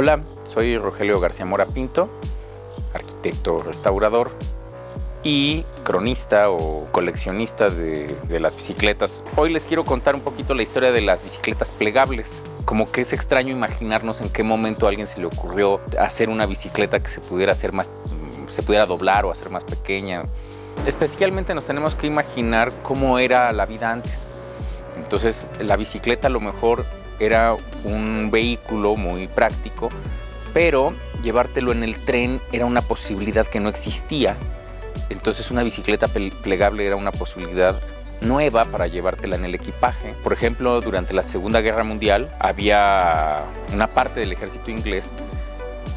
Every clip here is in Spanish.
Hola, soy Rogelio García Mora Pinto, arquitecto restaurador y cronista o coleccionista de, las bicicletas. Hoy les quiero contar un poquito la historia de las bicicletas plegables. Como que es extraño imaginarnos en qué momento a alguien se le ocurrió hacer una bicicleta que se pudiera hacer más, se pudiera doblar o hacer más pequeña. Especialmente nos tenemos que imaginar cómo era la vida antes. Entonces la bicicleta a lo mejor era un vehículo muy práctico, pero llevártelo en el tren era una posibilidad que no existía. Entonces una bicicleta plegable era una posibilidad nueva para llevártela en el equipaje. Por ejemplo, durante la Segunda Guerra Mundial había una parte del ejército inglés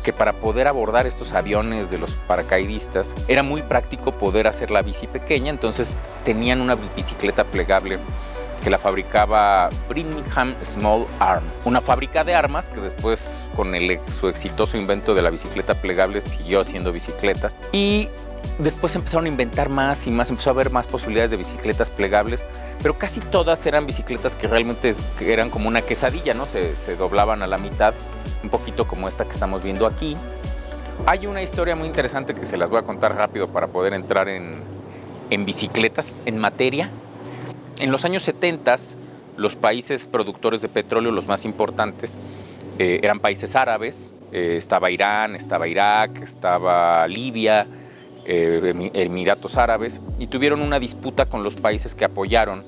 que para poder abordar estos aviones de los paracaidistas era muy práctico poder hacer la bici pequeña, entonces tenían una bicicleta plegable que la fabricaba Birmingham Small Arm, una fábrica de armas que después con su exitoso invento de la bicicleta plegable siguió haciendo bicicletas y después empezaron a inventar más y más, empezó a haber más posibilidades de bicicletas plegables, pero casi todas eran bicicletas que realmente eran como una quesadilla, ¿no? Se, doblaban a la mitad, un poquito como esta que estamos viendo aquí. Hay una historia muy interesante que se las voy a contar rápido para poder entrar en, en bicicletas, en materia. En los años 70, los países productores de petróleo, los más importantes, eh, eran países árabes. Eh, estaba Irán, estaba Irak, estaba Libia, eh, Emiratos Árabes, y tuvieron una disputa con los países que apoyaron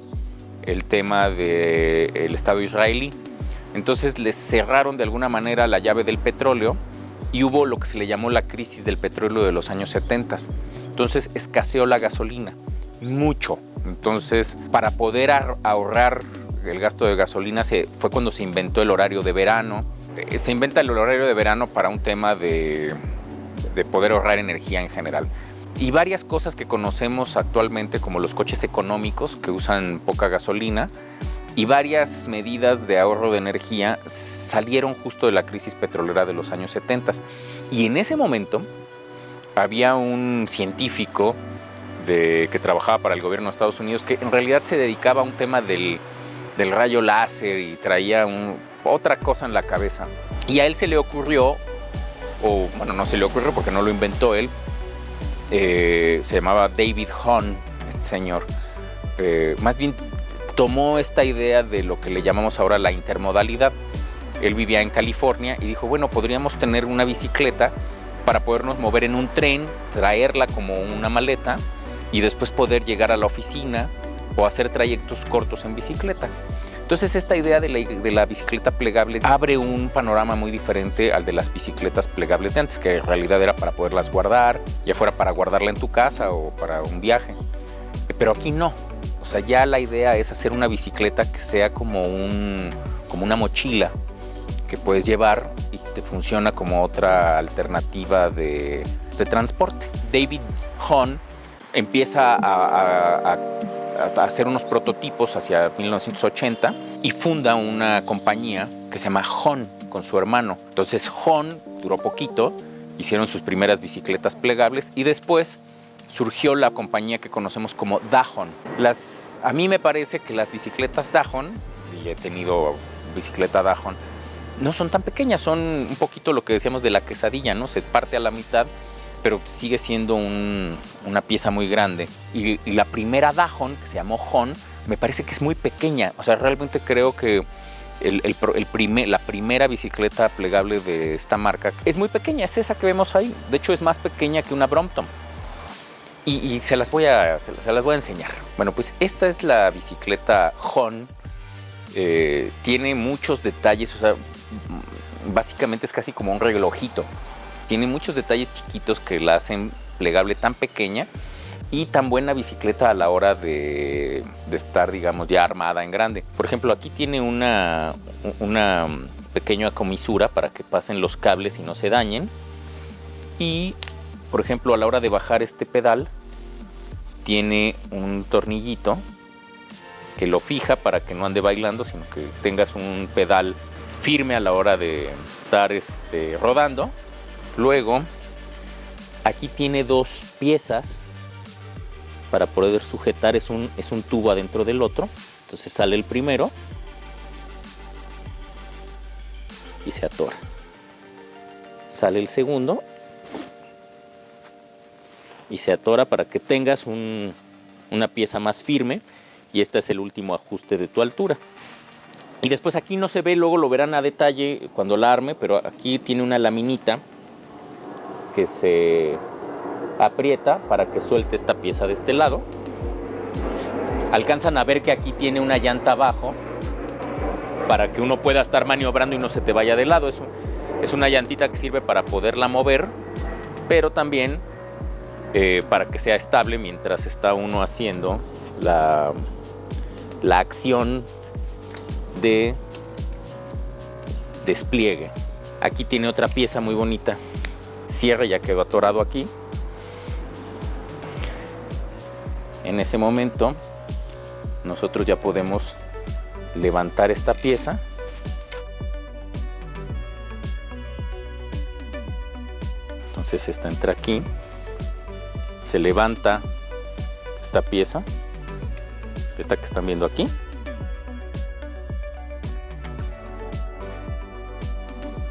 el tema del Estado israelí. Entonces les cerraron de alguna manera la llave del petróleo y hubo lo que se le llamó la crisis del petróleo de los años 70. Entonces escaseó la gasolina, mucho. Entonces, para poder ahorrar el gasto de gasolina se, fue cuando se inventó el horario de verano. Eh, se inventa el horario de verano para un tema de, de poder ahorrar energía en general. Y varias cosas que conocemos actualmente como los coches económicos que usan poca gasolina y varias medidas de ahorro de energía salieron justo de la crisis petrolera de los años 70. Y en ese momento había un científico de, que trabajaba para el gobierno de Estados Unidos, que en realidad se dedicaba a un tema del, del rayo láser y traía un, otra cosa en la cabeza. Y a él se le ocurrió, o bueno, no se le ocurrió porque no lo inventó él, eh, se llamaba David Hahn, este señor. Eh, más bien tomó esta idea de lo que le llamamos ahora la intermodalidad. Él vivía en California y dijo, bueno, podríamos tener una bicicleta para podernos mover en un tren, traerla como una maleta y después poder llegar a la oficina o hacer trayectos cortos en bicicleta. Entonces esta idea de la, de la, bicicleta plegable abre un panorama muy diferente al de las bicicletas plegables de antes, que en realidad era para poderlas guardar, ya fuera para guardarla en tu casa o para un viaje. Pero aquí no. O sea, ya la idea es hacer una bicicleta que sea como, un, como una mochila que puedes llevar y te funciona como otra alternativa de, de transporte. David Hahn empieza a, hacer unos prototipos hacia 1980 y funda una compañía que se llama Hon con su hermano. Entonces Hon duró poquito, hicieron sus primeras bicicletas plegables y después surgió la compañía que conocemos como Dahon. Las, a mí me parece que las bicicletas Dahon, y he tenido bicicleta Dahon, no son tan pequeñas, son un poquito lo que decíamos de la quesadilla, ¿no? Se parte a la mitad pero sigue siendo un, una pieza muy grande. Y, la primera Dajon, que se llamó Hon, me parece que es muy pequeña. O sea, realmente creo que el, primer, la primera bicicleta plegable de esta marca es muy pequeña, es esa que vemos ahí. De hecho, es más pequeña que una Brompton. Y, se, las voy a, se, las voy a enseñar. Bueno, pues esta es la bicicleta Hon. Eh, tiene muchos detalles, o sea, básicamente es casi como un relojito tiene muchos detalles chiquitos que la hacen plegable tan pequeña y tan buena bicicleta a la hora de, estar, digamos, ya armada en grande. Por ejemplo, aquí tiene una, una pequeña comisura para que pasen los cables y no se dañen. Y, por ejemplo, a la hora de bajar este pedal, tiene un tornillito que lo fija para que no ande bailando, sino que tengas un pedal firme a la hora de estar este, rodando Luego, aquí tiene dos piezas para poder sujetar, es un, es un tubo adentro del otro. Entonces sale el primero y se atora. sale el segundo y se atora para que tengas una pieza más firme y este es el último ajuste de tu altura. Y después aquí no se ve, luego lo verán a detalle cuando la arme, pero aquí tiene una laminita que se aprieta para que suelte esta pieza de este lado. Alcanzan a ver que aquí tiene una llanta abajo para que uno pueda estar maniobrando y no se te vaya de lado. Es, es una llantita que sirve para poderla mover, pero también eh, para que sea estable mientras está uno haciendo la, la acción de despliegue. Aquí tiene otra pieza muy bonita. Cierre ya quedó atorado aquí. En ese momento nosotros ya podemos levantar esta pieza. Entonces esta entra aquí se levanta esta pieza esta que están viendo aquí.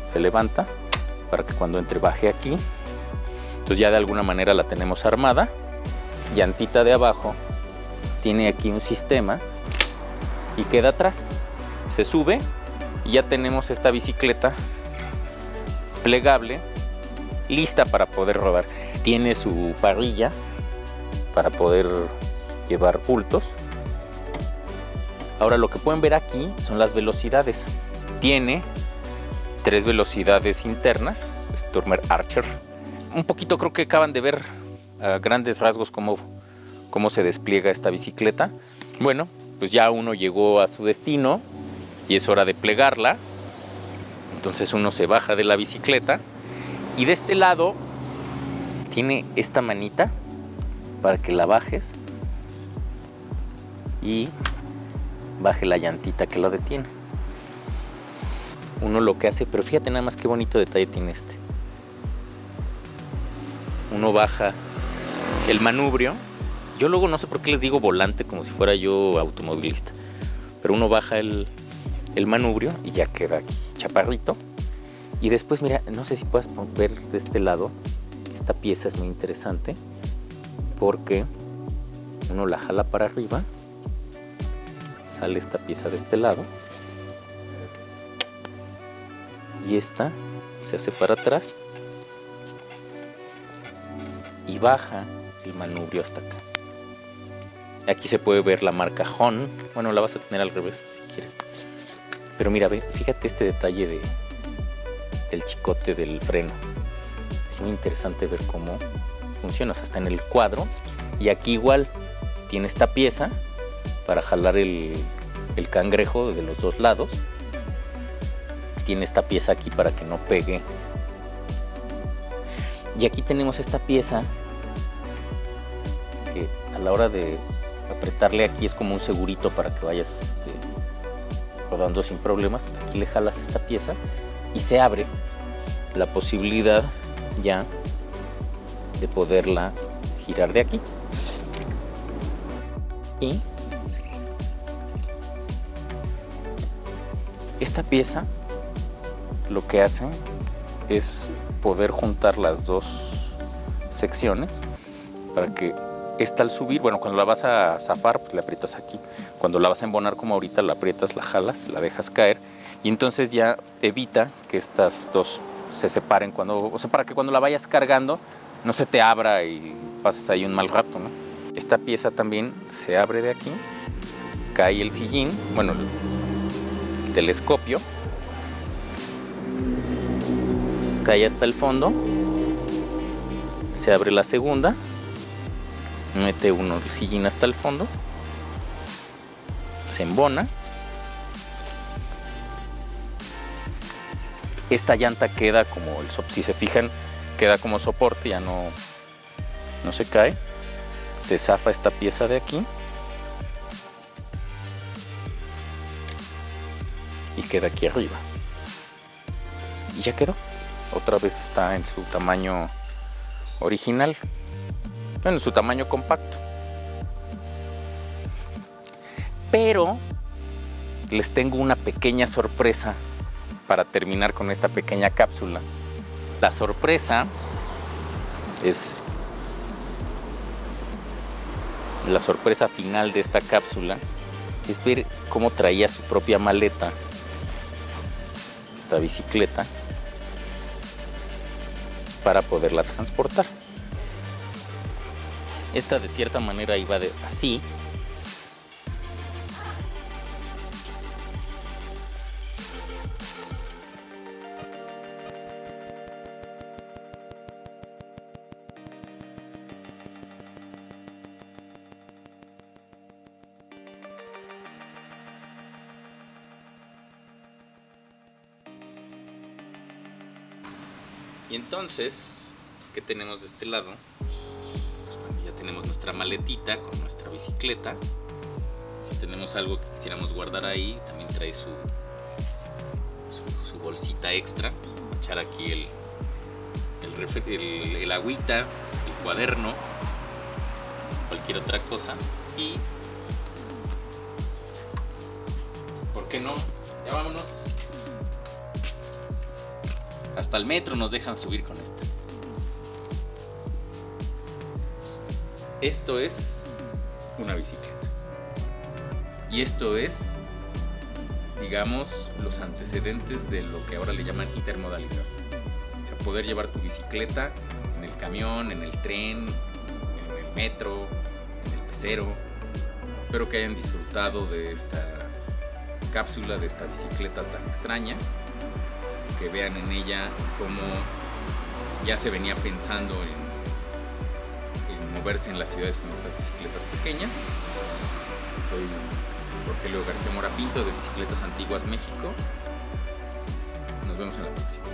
Se levanta para que cuando entre baje aquí entonces ya de alguna manera la tenemos armada llantita de abajo tiene aquí un sistema y queda atrás. Se sube y ya tenemos esta bicicleta plegable lista para poder rodar. Tiene su parrilla para poder llevar bultos. Ahora lo que pueden ver aquí son las velocidades. Tiene tres velocidades internas, Stormer Archer. Un poquito creo que acaban de ver a grandes rasgos cómo, cómo se despliega esta bicicleta. Bueno, pues ya uno llegó a su destino y es hora de plegarla. Entonces uno se baja de la bicicleta y de este lado tiene esta manita para que la bajes y baje la llantita que lo detiene. Uno lo que hace, pero fíjate nada más qué bonito detalle tiene este. Uno baja el manubrio yo luego no sé por qué les digo volante como si fuera yo automovilista. Pero uno baja el, manubrio y ya queda aquí chaparrito. Y después, mira, no sé si puedes ver de este lado, esta pieza es muy interesante porque uno la jala para arriba, sale esta pieza de este lado esta se hace para atrás y baja el manubrio hasta acá. Aquí se puede ver la marca Hon. Bueno, la vas a tener al revés si quieres. Pero mira, ve, fíjate este detalle de, del chicote del freno. Es muy interesante ver cómo funciona. O sea, está en el cuadro. Y aquí igual tiene esta pieza para jalar el, el cangrejo de los dos lados. Tiene esta pieza aquí para que no pegue. Y aquí tenemos esta pieza que a la hora de apretarle aquí es como un segurito para que vayas este, rodando sin problemas. Aquí le jalas esta pieza y se abre la posibilidad ya de poderla girar de aquí. Y esta pieza lo que hace es poder juntar las dos secciones para que esta al subir, bueno, cuando la vas a zafar, pues le aprietas aquí. Cuando la vas a embonar como ahorita, la aprietas, la jalas, la dejas caer y entonces ya evita que estas dos se separen cuando, o sea, para que cuando la vayas cargando no se te abra y pases ahí un mal rato, ¿no? Esta pieza también se abre de aquí, cae el sillín, bueno, el telescopio, cae hasta el fondo, se abre la segunda mete uno el sillín hasta el fondo se embona. Esta llanta queda como el si se fijan queda como soporte ya no no se cae. Se zafa esta pieza de aquí. Y queda aquí arriba. Y ya quedó otra vez está en su tamaño original en su tamaño compacto. Pero les tengo una pequeña sorpresa para terminar con esta pequeña cápsula. La sorpresa es la sorpresa final de esta cápsula es ver cómo traía su propia maleta esta bicicleta para poderla transportar. Esta de cierta manera iba de así Y entonces, ¿qué tenemos de este lado? Pues ya tenemos nuestra maletita con nuestra bicicleta. Si tenemos algo que quisiéramos guardar ahí, también trae su, su, bolsita extra. Echar aquí el, el, el agüita, el cuaderno, cualquier otra cosa. Y, ¿por qué no? Ya vámonos. Hasta el metro nos dejan subir con esta. Esto es una bicicleta. Y esto es, digamos, los antecedentes de lo que ahora le llaman intermodalidad. O sea, poder llevar tu bicicleta en el camión, en el tren, en el metro, en el pecero. Espero que hayan disfrutado de esta cápsula, de esta bicicleta tan extraña que vean en ella cómo ya se venía pensando en, moverse en las ciudades con estas bicicletas pequeñas. Soy Rogelio García Mora Pinto de Bicicletas Antiguas México. Nos vemos en la próxima.